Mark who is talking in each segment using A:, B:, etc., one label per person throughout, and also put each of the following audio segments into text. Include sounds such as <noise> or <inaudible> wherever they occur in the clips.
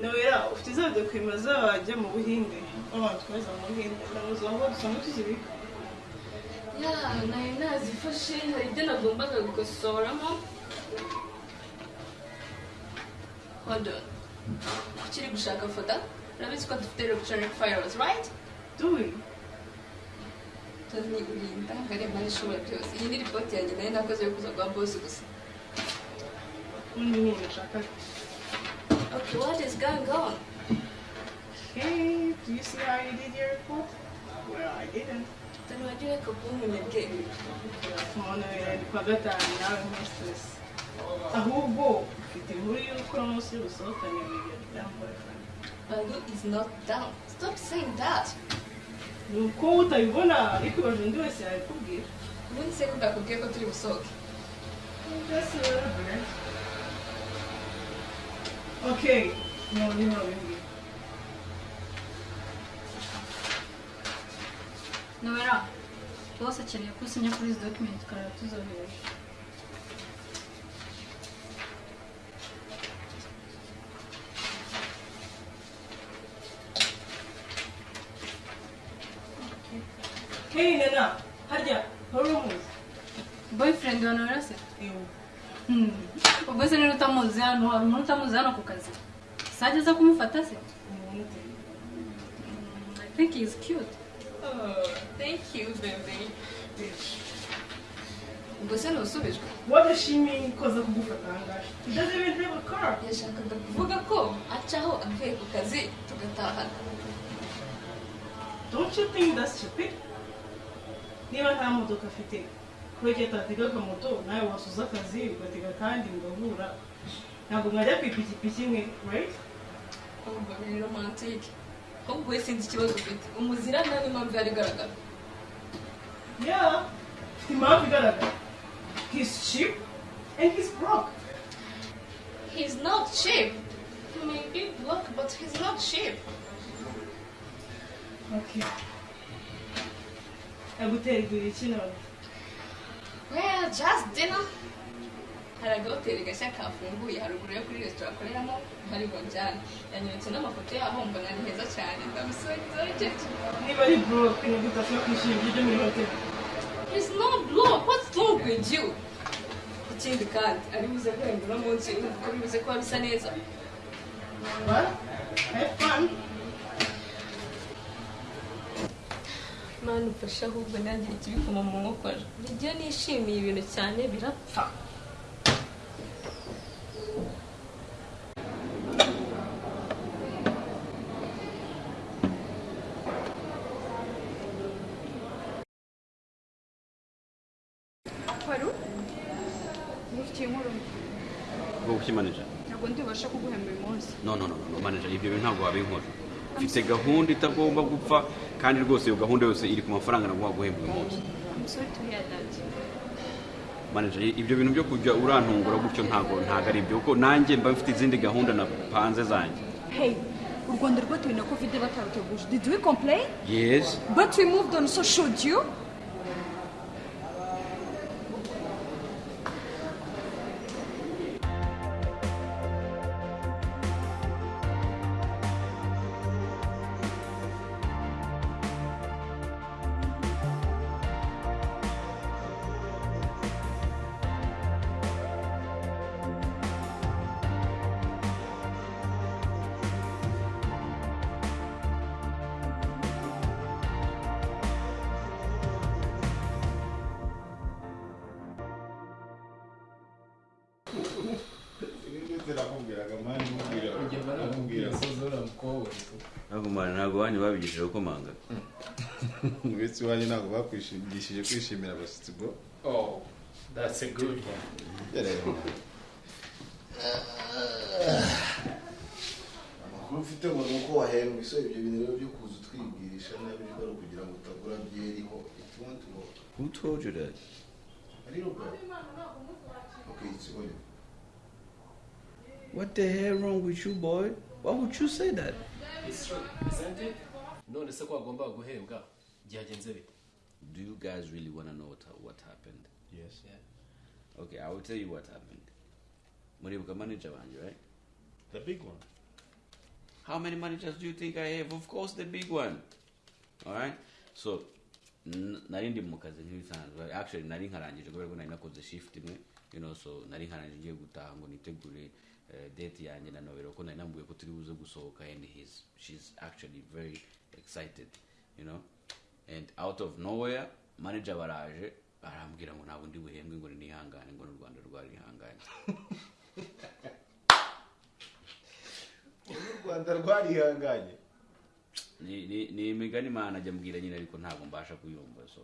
A: nowera ufite za dokima z'abajya mu buhinde? Abantu tweza mu buhinde. Ndamuzi aho dusanga tuzibika
B: ya nari nazifashe hari ibyo nagombaga gukosoramo. Hold on. Ukiri gushaka foda urabizi ko dufite electronic files right?
A: Doing
B: toni urinda ngaremba n'ishobora byose. Iyi ni ripoti yanjye na yo nakoze yo kuza guha bosi gusa.
A: Undi
B: what is going on
A: hey do you see how you did your report? Well i didn't.
B: Wagiye reka kuba umunebwe
A: umuntu ni kwa gatanu nawe muri stress ahubwo ufite inkuru y'uko umunsi usohokanye with your boyfriend.
B: Balu is not down. Stop saying that.
A: Ni uko utabibona ariko ibaje undi wese yabikubwira
B: ubundi se ko ndakubwiye ko turi busohoke
A: Just a little bit. Okay. No, no, no, no.
C: nowera bose akeneye ko usinya kuri izi document ukareba tuzohereje
A: Hey, Nana. Harya, wari umuzi?
C: boyfriend wa nowera se
A: Ewo.
C: Hmm. ubwo se niba utamuzi hano hari umuntu utamuzi hano ku kazi sajya aza kumufata se
A: Umuntu ute?
C: I think he is cute
B: oh thank you baby ubwo se ntusubijwe
A: What does she mean koza kugufata ahangaha? He doesn't even have a car.
B: yashakaga kuvuga ko acaho avuye ku kazi tugatahana
A: Don't you think that's stupid? Niba nta modoka afite, kubera ko atatega akamoto, nawe wasuza akazi ugatega kandi mugahura. Ntabwo mwajya ku ipikipiki imwe, right?
B: ahubwo ni romantike ahubwo we sinzi ikibazo ufite umuzira nta n'impamvu yari igaragara
A: Yeah. Afite impamvu igaragara. He's cheap and he's broke.
B: he's not cheap he may be black but he's not cheap
A: Okay. Agutera igurira iki none?
B: Well just dinner hari agahoteli gashya kafunguye haruguru yo kuri resitora akoreramo hari bojyane yanyeretse n'amafoto yaho mbona ni heza cyane ndamusoje
A: Niba ari broke ni ashobora kwishyura ibiryo muri hoteli?
B: He's not blow. What's wrong with you? ikindi kandi ari buze guhemba uno munsi urumva ko bibuze kuba bisa neza
A: Well, have fun.
B: Mani ufashe ahubwo nanjye ikibikoma mu nkokora buri gihe nishimiye ibintu cyane birapfa.
D: Ntabwo ndibasha kuguhemba uyu munsi.
E: No no no no manager ibyo bintu ntabwo wabinkora mfite gahunda itagomba gupfa kandi rwose iyo gahunda yose iri ku mafaranga naguha guhemba uyu munsi.
D: I'm sorry to hear that.
E: Manager ibyo bintu byo kujya urantungura gutyo ntabwo ntabwo ari ibyo kuko nanjye mba mfite izindi gahunda napanze zanjye?
D: Hey u rwanda rwatewe na covid bataruteguje. Did we complain?
E: Yes.
D: But we moved on so should you?
E: Ntabwo mwana ntabwo wanyu babigishije gukomanga
F: uretse <laughs> iwanyu ntabwo bakwigishije kwishimira abashyitsi bwo
G: Oh, that's a good one.
H: amakuru mfite ngo ni uko wahembwe so ibyo bintu rero byo kuza utwibwirisha nabi byo ari ukugira ngo utagura byeriho go
E: who told you that?
H: Ari rugo okay it's going
E: what the hell wrong with you boy? Why would you say that?
G: It's true, isn't it? none se ko wagombaga guhembwa byagenze bite
E: do you guys really want to know what, what happened?
F: Yes. Yeah.
E: okay i will tell you what happened. Muribuka manager wanjye right?
F: The big one.
E: How many managers do you think i have? Of course the big one. Alright so n- nari ndi mu kazi nk'ibisanzwe actually nari nkarangije kubera ko nari nakoze shift imwe you know so nari nkarangije ngiye gutaha ngo nitegure date yanjye na nobero ko nari namubwiye ko turi buze gusohoka and he's, she's actually very excited you know? And out of nowhere manager baraje arambwira ngo ntabwo ndi buhembwe ngo nihangane ngo n'u rwanda rwarihanganye
F: u rwanda rwarihanganye
E: ni, ni, ni imigani imana ajya mbwira nyine ariko ntabwo mbasha kuyumva so.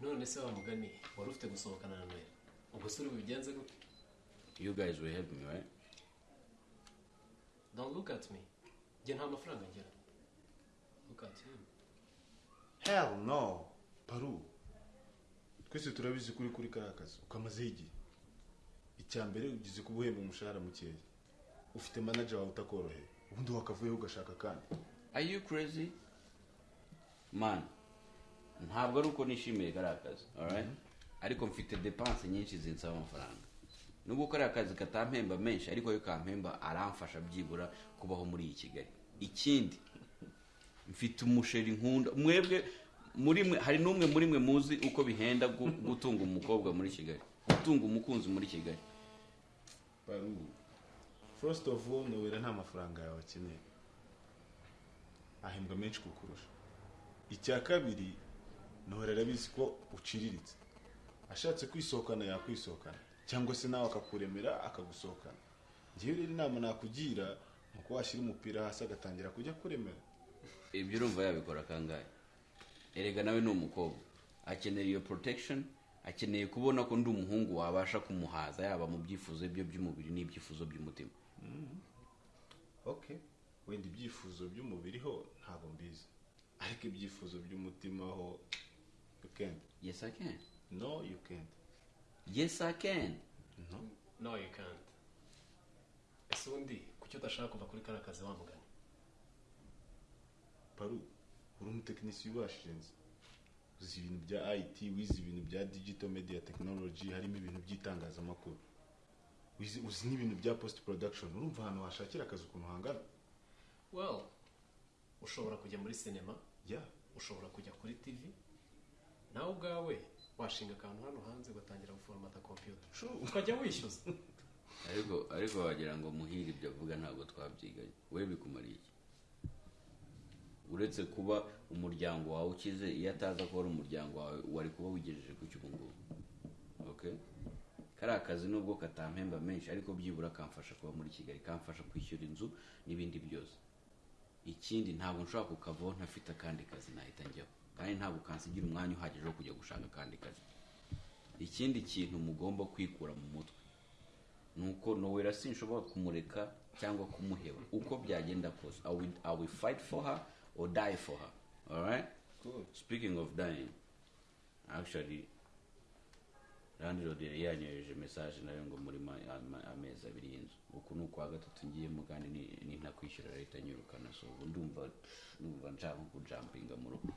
G: None se wa mugani wari ufite gusohokana na noheli ubwo se uri bubigenze gute
E: you guys will help me right?
G: Don't look at me. Njye nta mafaranga ngira look at him.
F: Hell no. Paru. Twese turabizi kuri kuri kariya kazi. Ukamazeho igihe icya mbere ugize kuba uhemba umushahara mukeya. Ufite manager wawe utakoroheye. Ubundi wakavuyeho ugashaka kandi
E: are you crazy? Man ntabwo ari uko nishimiye kariya kazi alright ariko mfite depanse nyinshi zinsaba amafaranga. Nubwo kariya kazi katampemba menshi ariko yo kampemba aramfasha byibura kubaho muri iyi kigali. Ikindi mfite umusheri nkunda. Mwebwe muri mwe hari n'umwe muri mwe muzi uko bihenda gu- gutunga umukobwa muri kigali. Gutunga umukunzi muri kigali.
F: First of all nowera nta mafaranga yawe akeneye ahembwa menshi kukurusha icya kabiri nowera arabizi ko uciriritse. Ashatse kwisohokana yakwisohokana cyangwa se nawe akakuremera akagusohokana. Ngewe rero inama nakugira ni uko washyira umupira hasi agatangira kujya kuremera.
E: Ibyo urumva yabikora kangahe? Erega nawe ni umukobwa. Akenera iyo protection akeneye kubona ko ndi umuhungu wabasha kumuhaza yaba mu byifuzo bye by'umubiri n'ibyifuzo by'umutima.
F: Okay wenda ibyifuzo by'umubiri ho ntabwo mbizi. Ariko ibyifuzo by'umutima ho you can't.
E: Yes i can.
F: No you can't.
E: Yes i can.
F: No?
G: No you can't. Ese undi kuki udashaka kuva kuri kariya kazi wa mugani
F: paru uri umutekinisiye ubashije nzi. Uzi ibintu bya it wize ibintu bya digital media technology harimo ibintu by'itangazamakuru. Uzi n'ibintu bya post production urumva ahantu washakira akazi ukuntu hangana?
G: Well ushobora kujya muri sinema
F: ya
G: ushobora kujya kuri tv nawe ubwawe washinga akantu hano hanze ugatangira guforomata kompiyuta ukajya wishyuza.
E: Ariko ariko wagira ngo muhire ibyo avuga ntabwo twabyiganye. We bikumariye iki? Uretse kuba umuryango wawe ukize iyo ataza kuba ari umuryango wawe wari kuba wigejeje ku cy'ubu ngubu. Okay kariya kazi nubwo katampemba menshi ariko byibura kamfasha kuba muri kigali kamfasha kwishyura inzu n'ibindi byose. Ikindi ntabwo nshobora kukavaho ntafite akandi kazi nahita njyaho. Kandi ntabwo kansigira umwanya uhagije wo kujya gushaka akandi kazi. Ikindi kintu mugomba kwikura mu mutwe nuko nowera sinshobora kumureka cyangwa kumuheba. Uko byagenda kose. I will, fight for her or die for her? Alright
F: Cool.
E: speaking of dying actually landlord yari yanyohereje message na yo ngo muri amezi abiri y'inzu. Uku ni ukwa gatatu ngiyemo kandi ni- nintakwishyura leta nyirukana so ubu ndumva ndumva nshaka kujampinga mu rugo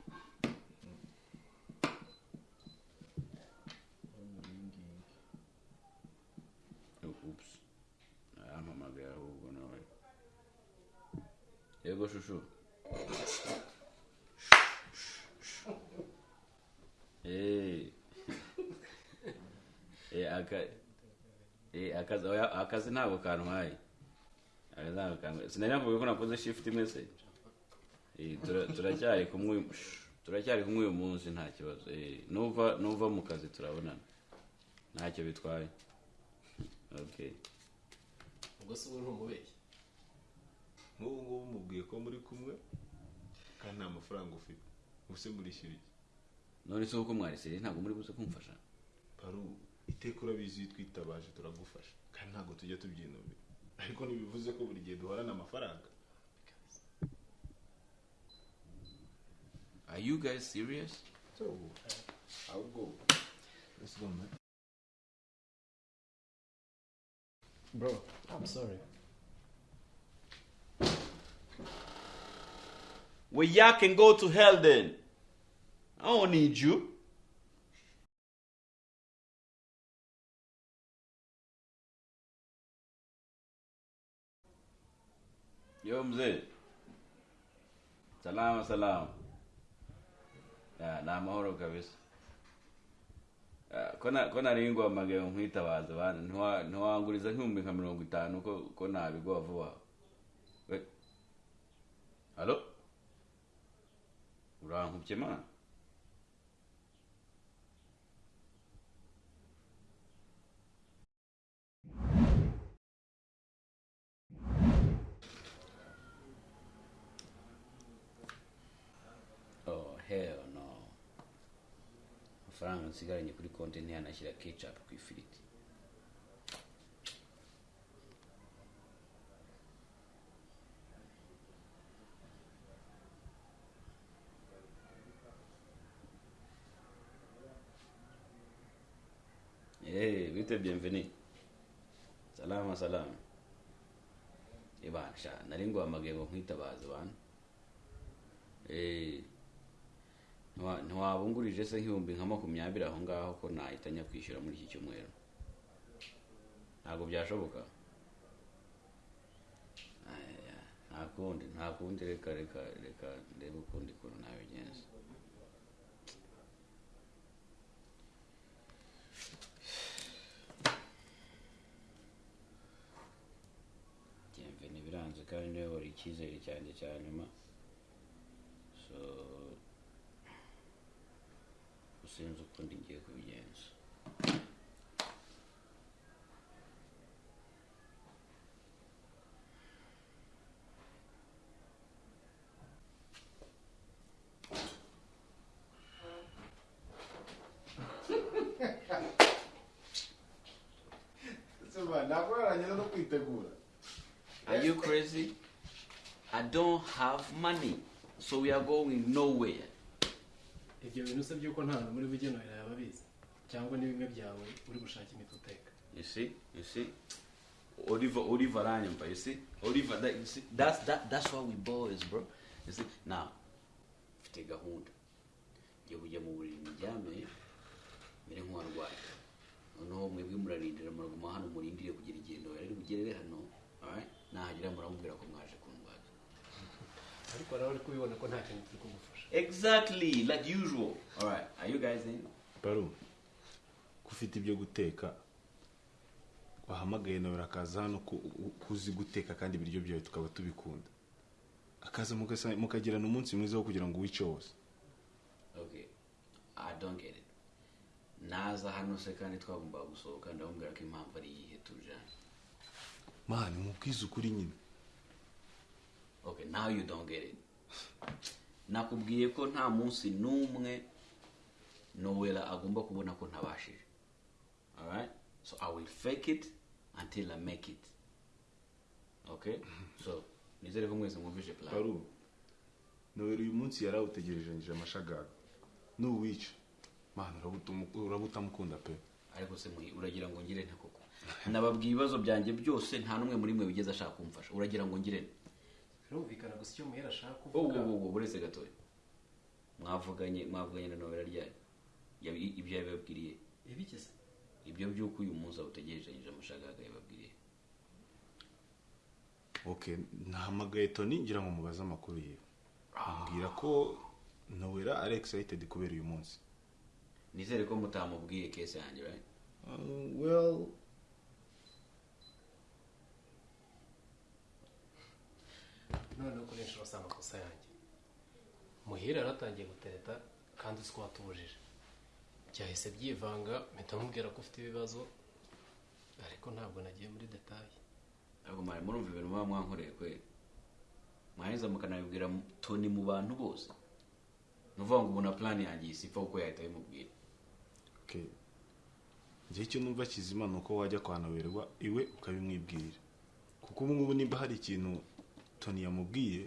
E: Oops. Arampamagaye ahubwo nawe. Yego shushu. Eh. <laughs> Eh aka Eh akazi oya akazi ntabwo kantwaye. Akazi ntabwo kantwaye. Sinari navuga ko nakoze shift imwe se. Eh tura- turacyari kumwe turacyari kumwe uyu munsi nta kibazo. Eh nuva nuva mu kazi turabonana. Ntacyo bitwaye. Okay.
G: ubwo se ubu ntumubeshye
F: nk'ubu ngubu mubwiye ko muri kumwe kandi nta mafaranga ufite. Ubuse murishyura iki
E: none se kuko mwariseriye ntabwo muri buze kumfasha?
F: Paru iteka urabizi iyo twitabaje turagufasha. Kandi ntabwo tujya tubyinubira. Ariko ntibivuze ko buri gihe duhorana amafaranga.
E: Are you guys serious?
F: So I'll go? Let's go man.
G: Bro i'm sorry.
E: Well y'all can go to hell then i don't need you Yo mzee. Salama salama. Ni amahoro kabisa. Ko na ko nari ngwamagaye nkwitabaza bana ntiwa- ntiwanguriza nk'ibihumbi nka mirongo itanu ko nabigwa vuba. Halo? Urankubye mana? Hell no. Amafaranga nsigaranye kuri konti ntiyanashyira ketchup ku ifiriti. Bite bienvenue. Salama salama. Ibana sha, nari ngwamagaye ngo nkwitabaze bana. Eh, ntiwa- ntiwabungurije se nk'ibihumbi nka makumyabiri aho ngaho ko nahita njya kwishyura muri iki cyumweru ntabwo byashoboka nta kundi nta kundi reka reka reka ndebe ukundi kuntu nabigenza Bienvenue biranze kandi ni we wari icyizere cyanjye cya nyuma so sinzi ukundi ngiye kubigenza
F: ntabwo yarangiza no kwitegura
E: Are you crazy? I don't have money, so we are going nowhere.
G: ibyo bintu se by'uko nta hantu muri bugenera yaba abizi cyangwa ni bimwe byawe uri gushaka imiti uteka
E: Ranyamba, you see? Oliver, that, you see? That's, that, that's why we boys, bro. See? Now, mfite gahunda. Ngiye kujya mu buriri ndyame, mere nk'uwarwaye. Noneho mwebwe murarindira muraguma hano murindire kugira igendo rero bugerere hano. Nahagera muramubwira ko mwaje kundwaza.
G: Ariko nawe uri kubibona ko nta kintu turi kugufasha
E: Exactly, like usual. Alright, are you guys in?
F: baru ko ufite ibyo guteka wahamagaye nawe akaza hano ko uzi guteka kandi ibiryo byawe tukaba tubikunda akaza mukagirana umunsi mwiza wo kugira ngo wice wose
E: Okay, I don't get it. Naza hano se kandi twagombaga gusohoka ndamubwira ko impamvu ari iyihe tujanye.
F: mani mubwize ukuri nyine
E: Okay, now you don't get it. Nakubwiye ko nta munsi n'umwe Noella agomba kubona ko ntabashije. Alright? So I will fake it until I make it. Okay? So, nizere ko mwese mwumvise plan.
F: baru nawe uyu munsi yari awutegerejanyije amashagaga nuwica mani uraba utamukunda pe
E: ariko se uragira ngo ngire nte koko nababwiye ibibazo byanjye byose nta n'umwe muri mwe wigeze ashaka kumfasha uragira ngo ngire nte
G: birumvikana gusa icyo muhera ashaka kuvuga.
E: ubu ubu buretse gatoya. Mwavuganye mwavuganye na nobera ryari Yabi- ibyo yabibabwiriye.
G: Ibikize
E: ibyo by'uko uyu munsi awutegerejanyije amashagaga yababwiriye
F: ok nahamagaye toni ngira ngo mubaze amakuru yiwe ambwira ko nowera ari excited kubera uyu munsi.
E: Nizere ko mutamubwiye kese yanjye right
F: Uh, well
G: noneho kuri inshuro si amakosa yanjye. Muhira yaratangiye gutereta kandi uzi ko watubujije byahise byivanga mpita mubwira ko ufite ibibazo ariko ntabwo nagiye muri detaye
E: ntabwo mwari murumva ibintu muba mwankoreye kweri. Mwarangiza mukanabibwira mu- toni mu bantu bose. Ni ukuvuga ngo ubu na plan yanjye isipfa kuko yahita bimubwira
F: okay njye icyo numva kizima ni uko wajya kwa noberwa iwe ukabimwibwirira kuko ubu ngubu nimba hari ikintu toni yamubwiye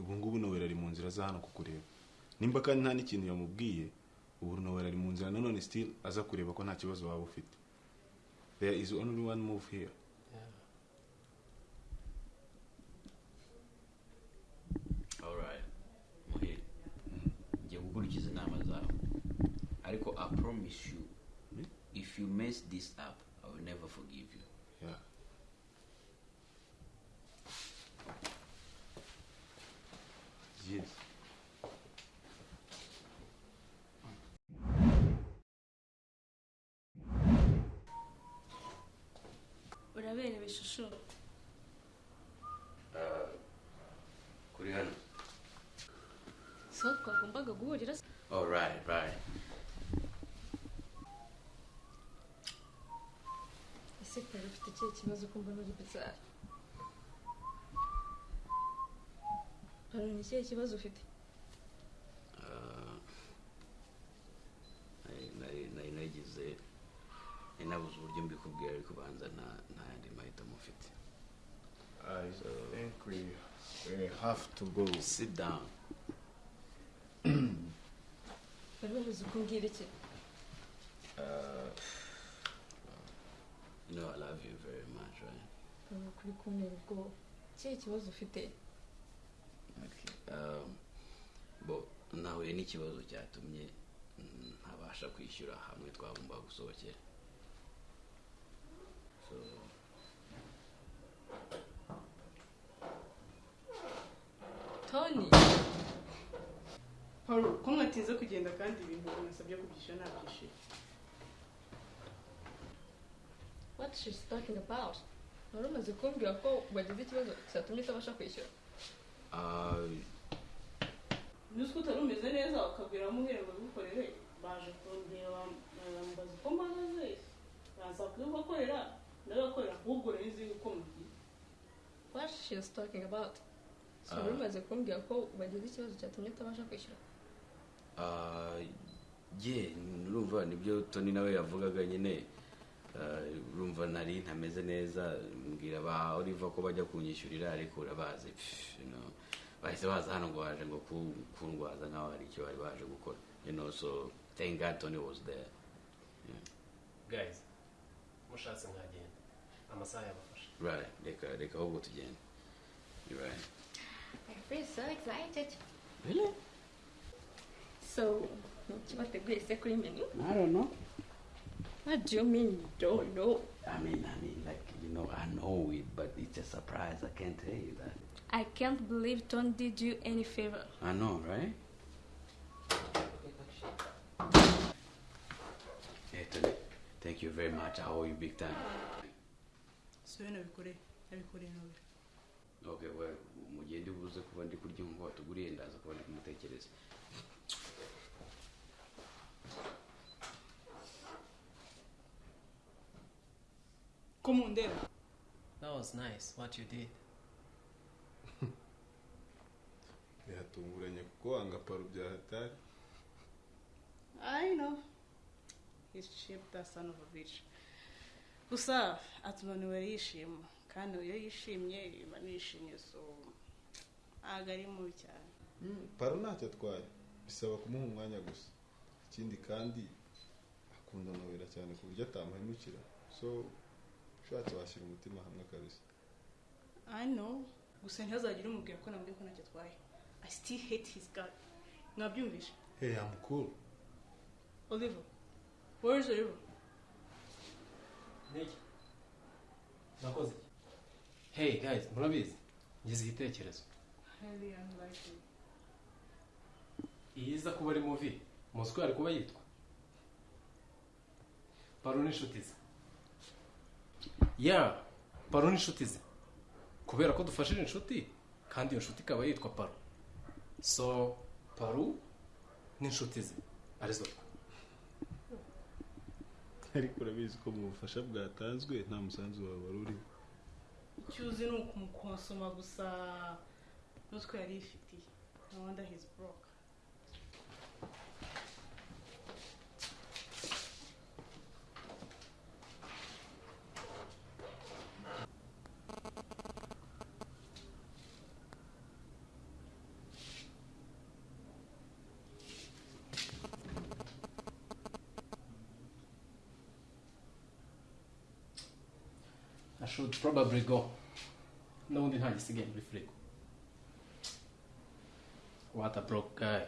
F: ubu ngubu nowera ari mu nzira za hano kukureba. Nimba kandi nta n'ikintu yamubwiye ubu nowera ari mu nzira. Nanone still aza kureba ko nta kibazo waba ufite. There is only one move here.
E: Gukurikiza inama zawe. Ariko i promise you if you mess this up i will never forgive you
F: yeah.
B: Shushu
E: Ah, kuri hano
B: so twagombaga guhurira. Se
E: oh right right.
B: Ese pari ufite ikihe kibazo kumva muri bizarre pari ni ikihe kibazo ufite
E: nagize nabuze uburyo mbikubwira ariko banza nta nta yandi mahitamo mfite
F: I think we, we have to go.
E: sit down.
B: Bari babuze uko umbwira iki
F: Uh,
E: you know I love you very much right?
B: Pari kuri kuntera ubwoba ikihe kibazo ufite
E: okay um, bo nahuye n'ikibazo cyatumye mm, ntabasha kwishyura hamwe twagomba gusohokera so
B: tony.
A: Paul ko mwatinze kugenda kandi ibintu nasabye kubyishyura nabyishyuye
B: what she's talking about? Wari umaze kumbwira ko wagize ikibazo cyatumye utabasha kwishyura.
E: Ah,
A: nzi ko utari umeze neza ukabwira muhere ngo bigukorere baje kundeba bambaza uko mpagaze baza kubibakorera ndabakorera ahubwo rero nzi uko mugiye
B: what she's talking about? So wari
E: Ah.
B: kumbwira ko wagize ikibazo cyatumye utabasha kwishyura.
E: Ah, ye urumva ni byo toni nawe yavugaga nyine. Ah, urumva nari ntameze neza mbwira ba oliva ko bajya kunyishyurira ariko urabazi. Pff, you know, bahise baza hano ngo baje ngo ku- kundwaza nkaho hari icyo bari baje gukora. You know so thank god tony was there.
G: Guys mushatse mwagenda. Amasaha yabafasha.
E: Right reka reka ahubwo tugende. You're right.
B: I feel so excited.
E: Really?
B: So nicyo the se secret menu
E: i don't know.
B: What do you mean you don't know?
E: I mean i mean like you know i know it but it's a surprise. I can't tell you that.
B: I can't believe Tom did you any favor.
E: I know right? Hey, Tony, thank you very much. I owe you big time.
A: siwe nabikoreye nabikoreye nawe
E: Okay, well, buze kuba ndi kurya nk'uko watuguriye ndaza kuba ndi kumutekereza.
A: ko mundeba
G: that was nice what you did <laughs>
F: biratunguranye kuko wanga paro bya hatari
A: I know. He's cheap, that son of a bitch. Gusa atunaniwe yishima kandi iyo yishimye iba nishimye so ntabwo ari mubi cyane
F: paro ntacyo atwaye bisaba kumuha umwanya gusa. Ikindi kandi akunda nowera cyane ku buryo atamuhemukira. So ushatse washyira umutima hamwe kabisa
A: I know. Gusa ntihazagire umubwira ko nambwiye ko ntacyo atwaye I still hate his guy mwabyumvishe
F: hey I'm cool.
A: Oliver where is Oliver
G: niki? Nakoze hey guys murabizi? Ngize igitekerezo.
A: Highly unlikely.
G: Iyi iza kuba ari muvi muzi ko yari kuba yitwa. Paro n'inshuti ze ya paro n'inshuti ze kubera ko dufashije inshuti kandi iyo nshuti ikaba yitwa paro so paro n'inshuti ze ari zo twe
F: ariko urabizi ko mu bufasha bwatanzwe nta musanzu wawe wari uriho.
A: Icyo uzi ni ukumukonsoma gusa n'utwo yari yifitiye no wonder he's broke.
G: I should probably go. N'ubundi nta gisigaye muri firigo what a broke guy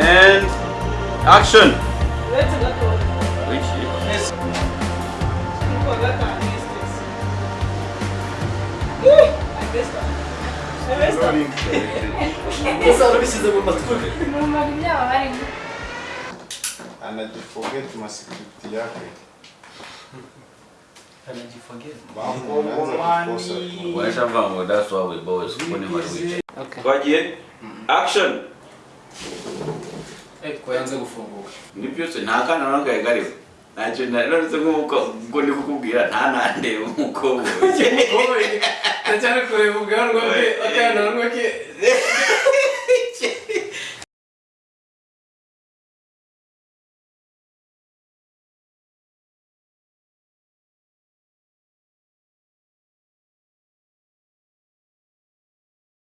E: And action.
G: Gusa warabishyize mu matwi
C: numvaga ibyaba barimo
F: anajiforget masikiti yake
E: ngo that's why we boys mari wicaye twagiye action
G: ko yanze gufunguka
E: ni byose nta kana n'akaye kariho ntacyo naretse nk'uko ubwo ndi kukubwira nta nandeba umukobwa
G: ndacyari kureba ubwanwa bwe akana ke